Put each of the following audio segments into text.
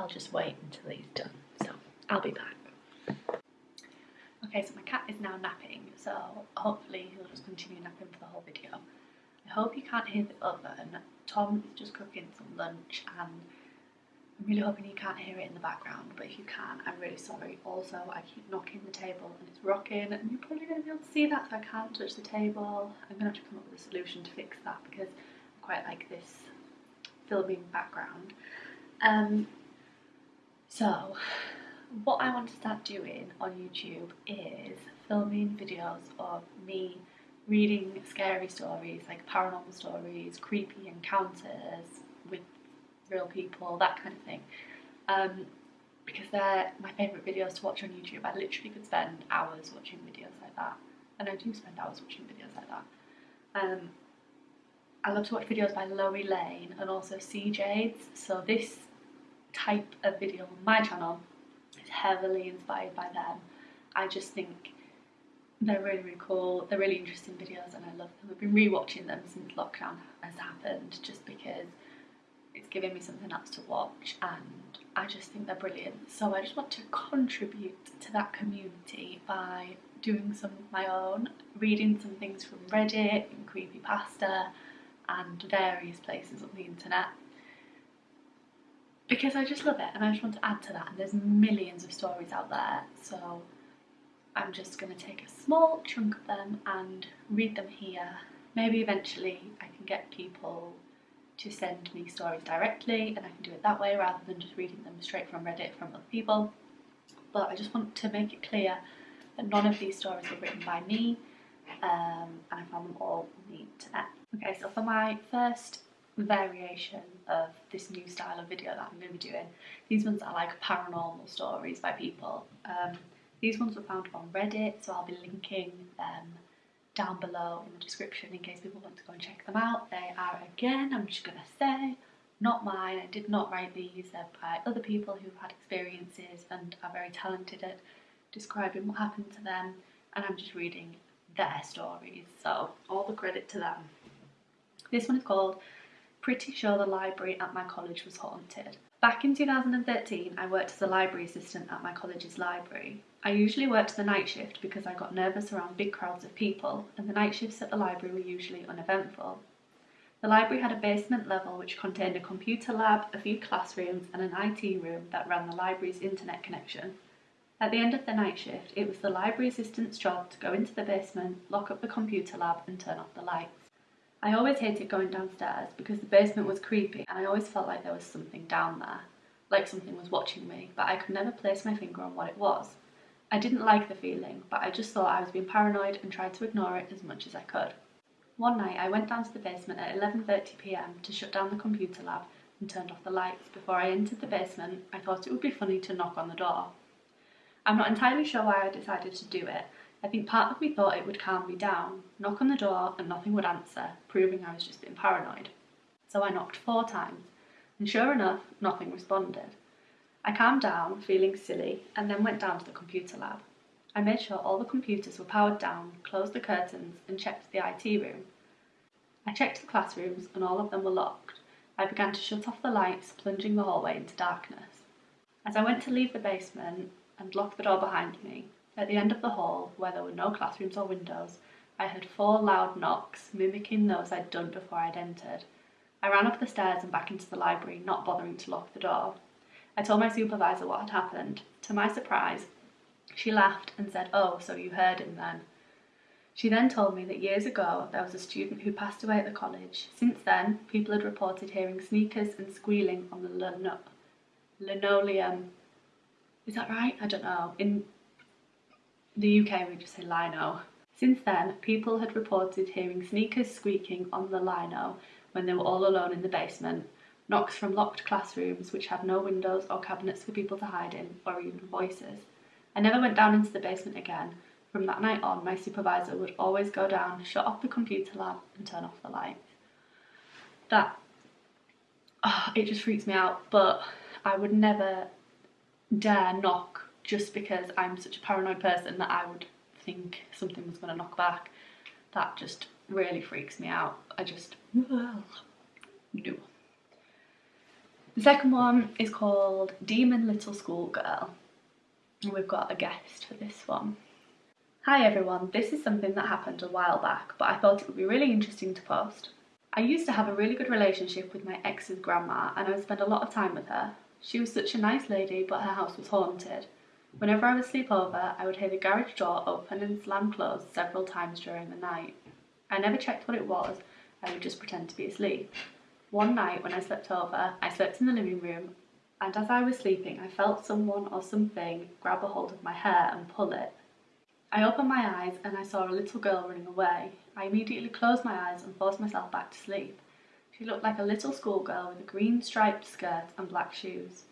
I'll just wait until he's done. So I'll be back. Okay, so my cat is now napping, so hopefully he'll just continue napping for the whole video. I hope you can't hear the oven. Tom is just cooking some lunch and I'm really hoping you can't hear it in the background, but if you can, I'm really sorry. Also, I keep knocking the table and it's rocking and you're probably going to be able to see that, so I can't touch the table. I'm going to have to come up with a solution to fix that because I quite like this filming background. Um, so, what I want to start doing on YouTube is filming videos of me reading scary stories, like paranormal stories, creepy encounters with real people, that kind of thing. Um, because they're my favourite videos to watch on YouTube. I literally could spend hours watching videos like that. And I do spend hours watching videos like that. Um, I love to watch videos by Loey Lane and also CJades. So this type of video on my channel is heavily inspired by them. I just think they're really, really cool. They're really interesting videos and I love them. I've been rewatching them since lockdown has happened just because it's giving me something else to watch and I just think they're brilliant. So I just want to contribute to that community by doing some of my own, reading some things from Reddit and Creepypasta and various places on the internet because I just love it and I just want to add to that and there's millions of stories out there so I'm just going to take a small chunk of them and read them here. Maybe eventually I can get people to send me stories directly and I can do it that way rather than just reading them straight from Reddit from other people. But I just want to make it clear that none of these stories were written by me um, and I found them all on the internet. Okay, so for my first variation of this new style of video that I'm going to be doing, these ones are like paranormal stories by people. Um, these ones were found on Reddit, so I'll be linking them down below in the description in case people want to go and check them out. They are, again, I'm just going to say, not mine. I did not write these. They're by other people who've had experiences and are very talented at describing what happened to them. And I'm just reading their stories. So all the credit to them. This one is called Pretty Sure the Library at My College Was Haunted. Back in 2013, I worked as a library assistant at my college's library. I usually worked the night shift because I got nervous around big crowds of people, and the night shifts at the library were usually uneventful. The library had a basement level which contained a computer lab, a few classrooms, and an IT room that ran the library's internet connection. At the end of the night shift, it was the library assistant's job to go into the basement, lock up the computer lab, and turn off the lights. I always hated going downstairs because the basement was creepy and I always felt like there was something down there, like something was watching me, but I could never place my finger on what it was. I didn't like the feeling, but I just thought I was being paranoid and tried to ignore it as much as I could. One night I went down to the basement at 11.30pm to shut down the computer lab and turned off the lights. Before I entered the basement, I thought it would be funny to knock on the door. I'm not entirely sure why I decided to do it, I think part of me thought it would calm me down, knock on the door and nothing would answer, proving I was just being paranoid. So I knocked four times, and sure enough, nothing responded. I calmed down, feeling silly, and then went down to the computer lab. I made sure all the computers were powered down, closed the curtains, and checked the IT room. I checked the classrooms, and all of them were locked. I began to shut off the lights, plunging the hallway into darkness. As I went to leave the basement and lock the door behind me, at the end of the hall, where there were no classrooms or windows, I heard four loud knocks, mimicking those I'd done before I'd entered. I ran up the stairs and back into the library, not bothering to lock the door. I told my supervisor what had happened. To my surprise, she laughed and said, Oh, so you heard him then. She then told me that years ago there was a student who passed away at the college. Since then, people had reported hearing sneakers and squealing on the lino linoleum. Is that right? I don't know. In the UK we just say lino. Since then, people had reported hearing sneakers squeaking on the lino when they were all alone in the basement, knocks from locked classrooms which had no windows or cabinets for people to hide in, or even voices. I never went down into the basement again. From that night on, my supervisor would always go down, shut off the computer lab and turn off the lights. That, oh, it just freaks me out, but I would never dare knock just because I'm such a paranoid person that I would think something was going to knock back. That just really freaks me out. I just, no. The second one is called Demon Little Schoolgirl. And we've got a guest for this one. Hi everyone, this is something that happened a while back, but I thought it would be really interesting to post. I used to have a really good relationship with my ex's grandma and I would spend a lot of time with her. She was such a nice lady, but her house was haunted. Whenever I would sleep over, I would hear the garage door open and slam closed several times during the night. I never checked what it was, I would just pretend to be asleep. One night when I slept over, I slept in the living room, and as I was sleeping, I felt someone or something grab a hold of my hair and pull it. I opened my eyes and I saw a little girl running away. I immediately closed my eyes and forced myself back to sleep. She looked like a little schoolgirl with a green striped skirt and black shoes.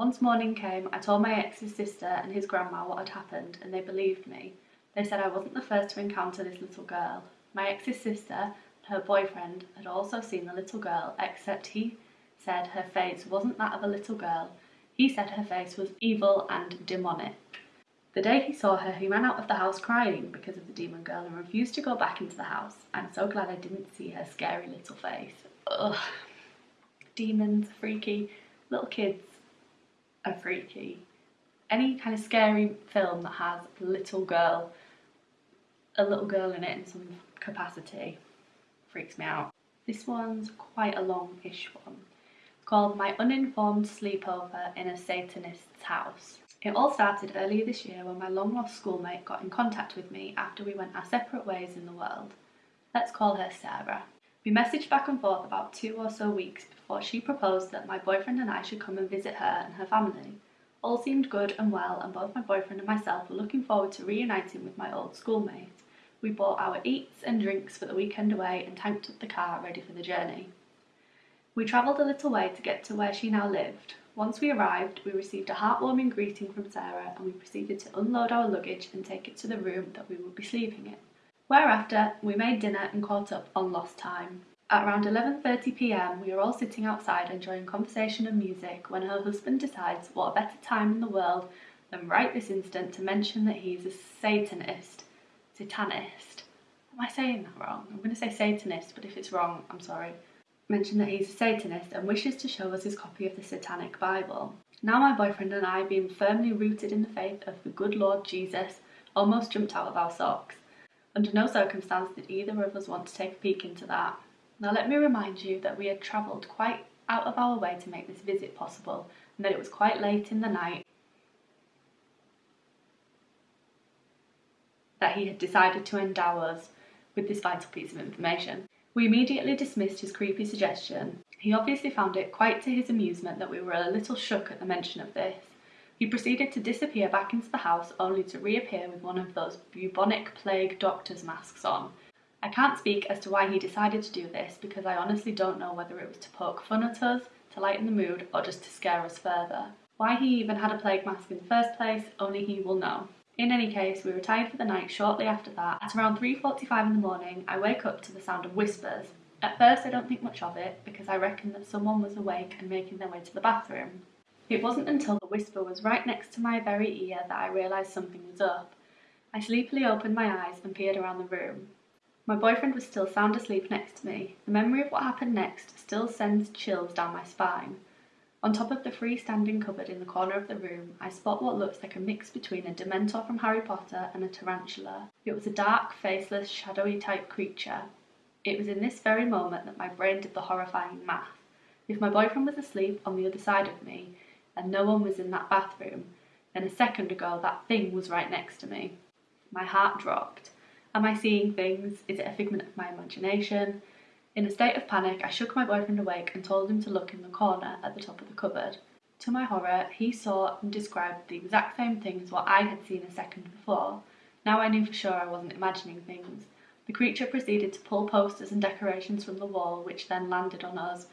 Once morning came, I told my ex's sister and his grandma what had happened, and they believed me. They said I wasn't the first to encounter this little girl. My ex's sister and her boyfriend had also seen the little girl, except he said her face wasn't that of a little girl. He said her face was evil and demonic. The day he saw her, he ran out of the house crying because of the demon girl and refused to go back into the house. I'm so glad I didn't see her scary little face. Ugh. Demons, freaky, little kids are freaky. Any kind of scary film that has a little girl, a little girl in it in some capacity, freaks me out. This one's quite a long-ish one, called My Uninformed Sleepover in a Satanist's House. It all started earlier this year when my long-lost schoolmate got in contact with me after we went our separate ways in the world. Let's call her Sarah. We messaged back and forth about two or so weeks before she proposed that my boyfriend and I should come and visit her and her family. All seemed good and well, and both my boyfriend and myself were looking forward to reuniting with my old schoolmate. We bought our eats and drinks for the weekend away and tanked up the car ready for the journey. We travelled a little way to get to where she now lived. Once we arrived, we received a heartwarming greeting from Sarah and we proceeded to unload our luggage and take it to the room that we would be sleeping in. Whereafter, we made dinner and caught up on lost time. At around 11.30pm, we were all sitting outside enjoying conversation and music when her husband decides what a better time in the world than right this instant to mention that he's a Satanist. Satanist. Am I saying that wrong? I'm going to say Satanist, but if it's wrong, I'm sorry. Mention that he's a Satanist and wishes to show us his copy of the Satanic Bible. Now my boyfriend and I, being firmly rooted in the faith of the good Lord Jesus, almost jumped out of our socks. Under no circumstance did either of us want to take a peek into that. Now let me remind you that we had travelled quite out of our way to make this visit possible and that it was quite late in the night that he had decided to endow us with this vital piece of information. We immediately dismissed his creepy suggestion. He obviously found it quite to his amusement that we were a little shook at the mention of this. He proceeded to disappear back into the house only to reappear with one of those bubonic plague doctor's masks on. I can't speak as to why he decided to do this because I honestly don't know whether it was to poke fun at us, to lighten the mood, or just to scare us further. Why he even had a plague mask in the first place, only he will know. In any case, we retired for the night shortly after that. At around 3.45 in the morning, I wake up to the sound of whispers. At first I don't think much of it because I reckon that someone was awake and making their way to the bathroom. It wasn't until the whisper was right next to my very ear that I realised something was up. I sleepily opened my eyes and peered around the room. My boyfriend was still sound asleep next to me. The memory of what happened next still sends chills down my spine. On top of the freestanding cupboard in the corner of the room, I spot what looks like a mix between a Dementor from Harry Potter and a tarantula. It was a dark, faceless, shadowy type creature. It was in this very moment that my brain did the horrifying math. If my boyfriend was asleep on the other side of me, and no one was in that bathroom, then a second ago that thing was right next to me. My heart dropped. Am I seeing things? Is it a figment of my imagination? In a state of panic, I shook my boyfriend awake and told him to look in the corner at the top of the cupboard. To my horror, he saw and described the exact same thing as what I had seen a second before. Now I knew for sure I wasn't imagining things. The creature proceeded to pull posters and decorations from the wall, which then landed on us.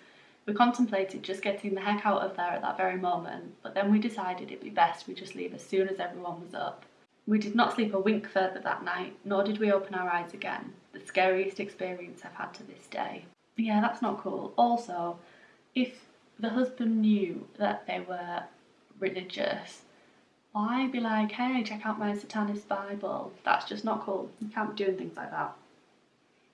We contemplated just getting the heck out of there at that very moment, but then we decided it'd be best we just leave as soon as everyone was up. We did not sleep a wink further that night, nor did we open our eyes again. The scariest experience I've had to this day. Yeah, that's not cool. Also, if the husband knew that they were religious, why be like, hey, check out my satanist Bible? That's just not cool. You can't be doing things like that.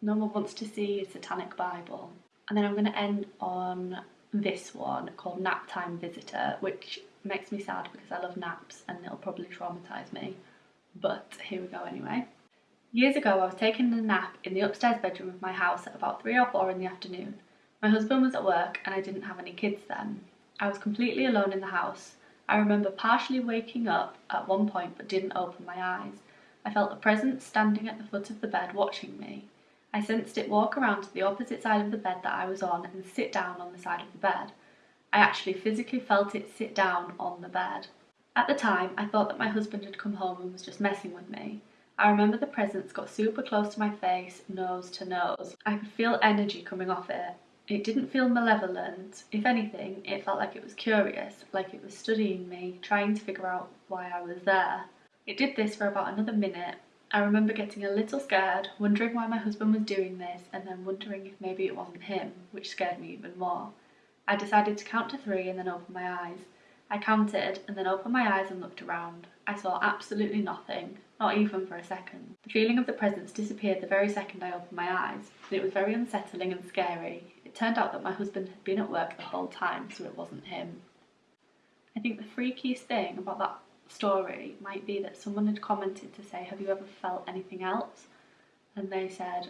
No one wants to see a satanic Bible. And then I'm going to end on this one called Nap Time Visitor, which makes me sad because I love naps and it'll probably traumatise me. But here we go anyway. Years ago, I was taking a nap in the upstairs bedroom of my house at about 3 or 4 in the afternoon. My husband was at work and I didn't have any kids then. I was completely alone in the house. I remember partially waking up at one point but didn't open my eyes. I felt a presence standing at the foot of the bed watching me. I sensed it walk around to the opposite side of the bed that I was on and sit down on the side of the bed. I actually physically felt it sit down on the bed. At the time, I thought that my husband had come home and was just messing with me. I remember the presence got super close to my face, nose to nose. I could feel energy coming off it. It didn't feel malevolent. If anything, it felt like it was curious, like it was studying me, trying to figure out why I was there. It did this for about another minute. I remember getting a little scared, wondering why my husband was doing this, and then wondering if maybe it wasn't him, which scared me even more. I decided to count to three and then open my eyes. I counted and then opened my eyes and looked around. I saw absolutely nothing, not even for a second. The feeling of the presence disappeared the very second I opened my eyes, and it was very unsettling and scary. It turned out that my husband had been at work the whole time, so it wasn't him. I think the freakiest thing about that story might be that someone had commented to say, Have you ever felt anything else? And they said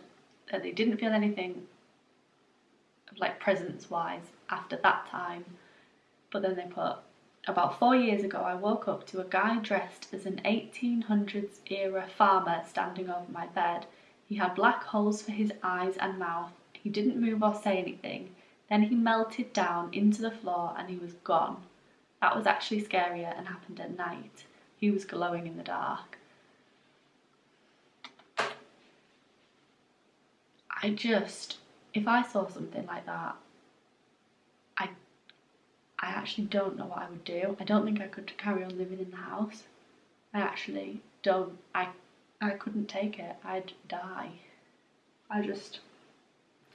that they didn't feel anything like presence wise after that time, but then they put about four years ago, I woke up to a guy dressed as an 1800s era farmer standing over my bed. He had black holes for his eyes and mouth. He didn't move or say anything. Then he melted down into the floor and he was gone. That was actually scarier and happened at night. He was glowing in the dark. I just, if I saw something like that, I I actually don't know what I would do. I don't think I could carry on living in the house. I actually don't. I I couldn't take it. I'd die. I just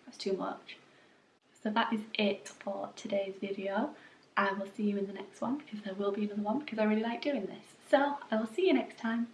that's too much. So that is it for today's video. I will see you in the next one because there will be another one because I really like doing this. So I will see you next time.